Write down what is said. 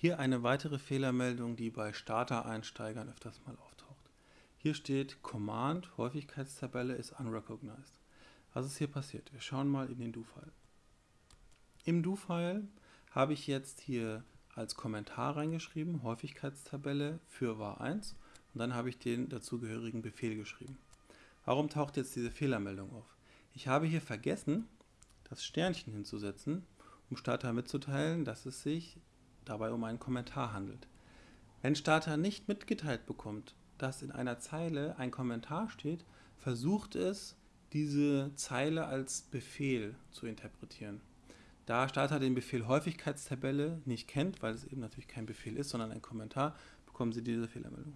Hier eine weitere Fehlermeldung, die bei Starter-Einsteigern öfters mal auftaucht. Hier steht Command Häufigkeitstabelle ist unrecognized. Was ist hier passiert? Wir schauen mal in den Do-File. Im Do-File habe ich jetzt hier als Kommentar reingeschrieben, Häufigkeitstabelle für var 1 und dann habe ich den dazugehörigen Befehl geschrieben. Warum taucht jetzt diese Fehlermeldung auf? Ich habe hier vergessen, das Sternchen hinzusetzen, um Starter mitzuteilen, dass es sich dabei um einen Kommentar handelt. Wenn Starter nicht mitgeteilt bekommt, dass in einer Zeile ein Kommentar steht, versucht es, diese Zeile als Befehl zu interpretieren. Da Starter den Befehl Häufigkeitstabelle nicht kennt, weil es eben natürlich kein Befehl ist, sondern ein Kommentar, bekommen Sie diese Fehlermeldung.